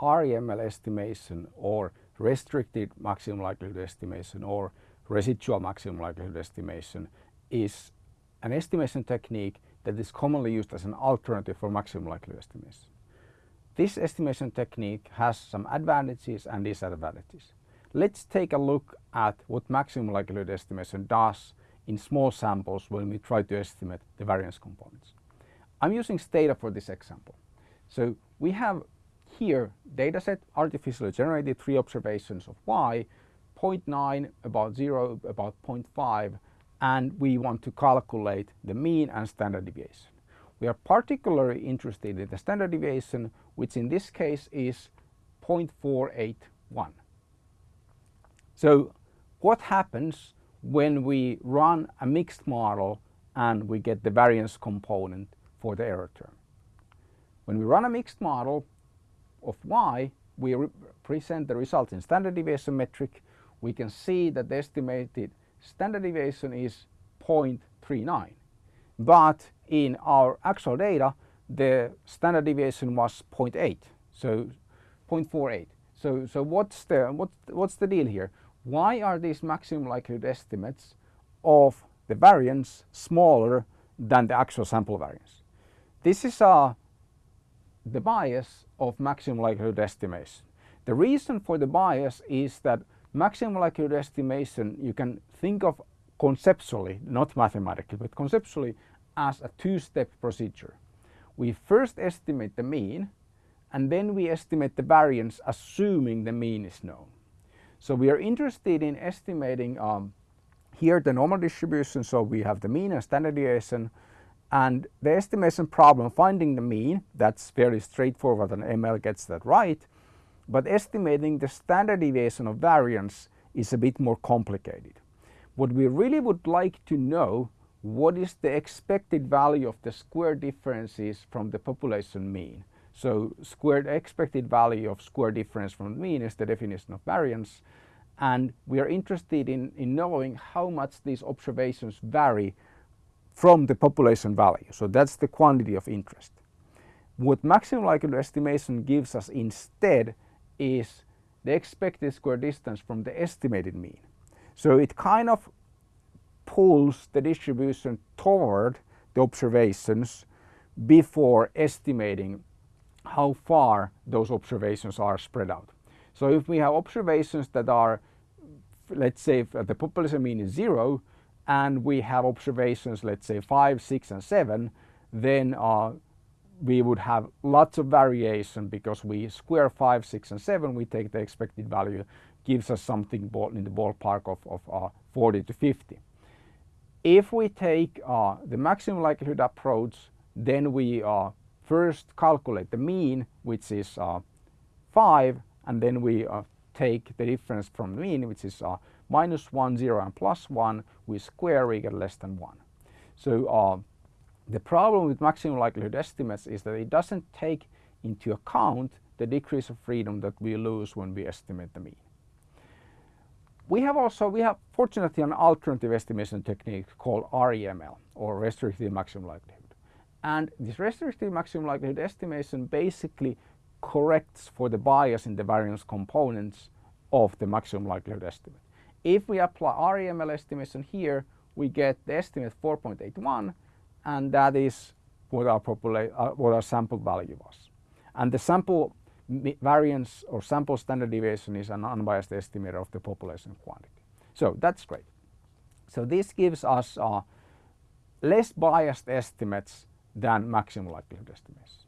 REML estimation or restricted maximum likelihood estimation or residual maximum likelihood estimation is an estimation technique that is commonly used as an alternative for maximum likelihood estimation. This estimation technique has some advantages and disadvantages. Let's take a look at what maximum likelihood estimation does in small samples when we try to estimate the variance components. I'm using Stata for this example. So we have here dataset artificially generated three observations of y, 0.9, about 0, about 0.5 and we want to calculate the mean and standard deviation. We are particularly interested in the standard deviation which in this case is 0.481. So what happens when we run a mixed model and we get the variance component for the error term? When we run a mixed model of y, we present the result in standard deviation metric. We can see that the estimated standard deviation is 0.39 but in our actual data the standard deviation was 0.8 so 0.48 so so what's the what what's the deal here? Why are these maximum likelihood estimates of the variance smaller than the actual sample variance? This is uh, the bias of maximum likelihood estimation the reason for the bias is that maximum likelihood estimation you can think of conceptually, not mathematically, but conceptually as a two-step procedure. We first estimate the mean and then we estimate the variance assuming the mean is known. So we are interested in estimating um, here the normal distribution, so we have the mean and standard deviation and the estimation problem finding the mean, that's very straightforward and ML gets that right, but estimating the standard deviation of variance is a bit more complicated. What we really would like to know what is the expected value of the square differences from the population mean. So squared expected value of square difference from mean is the definition of variance and we are interested in, in knowing how much these observations vary from the population value. So that's the quantity of interest. What maximum likelihood estimation gives us instead is the expected square distance from the estimated mean. So it kind of pulls the distribution toward the observations before estimating how far those observations are spread out. So if we have observations that are, let's say the population mean is zero and we have observations, let's say five, six and seven, then uh, we would have lots of variation because we square 5, 6 and 7, we take the expected value gives us something in the ballpark of, of uh, 40 to 50. If we take uh, the maximum likelihood approach, then we uh, first calculate the mean, which is uh, 5, and then we uh, take the difference from the mean, which is uh, minus 1, 0 and plus 1, we square, we get less than 1. So uh, the problem with maximum likelihood estimates is that it doesn't take into account the degrees of freedom that we lose when we estimate the mean. We have also, we have fortunately an alternative estimation technique called REML or restricted maximum likelihood. And this restricted maximum likelihood estimation basically corrects for the bias in the variance components of the maximum likelihood estimate. If we apply REML estimation here, we get the estimate 4.81 and that is what our, uh, what our sample value was. And the sample variance or sample standard deviation is an unbiased estimator of the population quantity. So that's great. So this gives us uh, less biased estimates than maximum likelihood estimates.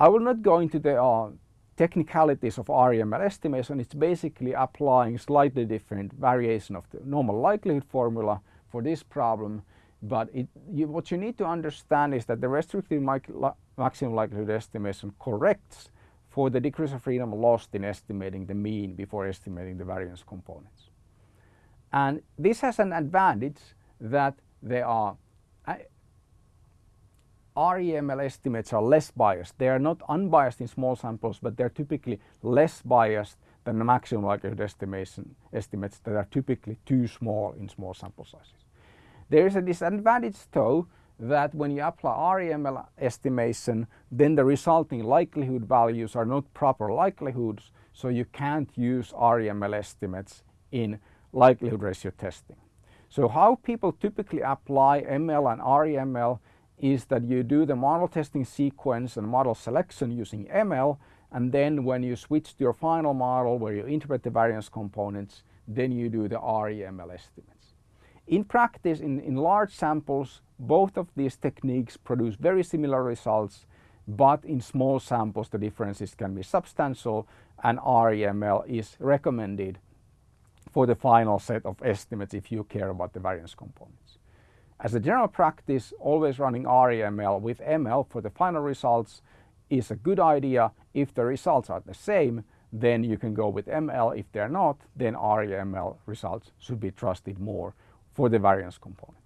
I will not go into the uh, technicalities of REML estimation. It's basically applying slightly different variation of the normal likelihood formula for this problem. But it, you, what you need to understand is that the restricted maximum likelihood estimation corrects for the degrees of freedom lost in estimating the mean before estimating the variance components. And this has an advantage that there are REML estimates are less biased. They are not unbiased in small samples, but they're typically less biased than the maximum likelihood estimation estimates that are typically too small in small sample sizes. There is a disadvantage though that when you apply REML estimation, then the resulting likelihood values are not proper likelihoods, so you can't use REML estimates in likelihood ratio testing. So how people typically apply ML and REML is that you do the model testing sequence and model selection using ML and then when you switch to your final model where you interpret the variance components, then you do the REML estimates. In practice, in, in large samples, both of these techniques produce very similar results, but in small samples the differences can be substantial and REML is recommended for the final set of estimates if you care about the variance components. As a general practice, always running REML with ML for the final results is a good idea. If the results are the same, then you can go with ML. If they're not, then REML results should be trusted more for the variance component.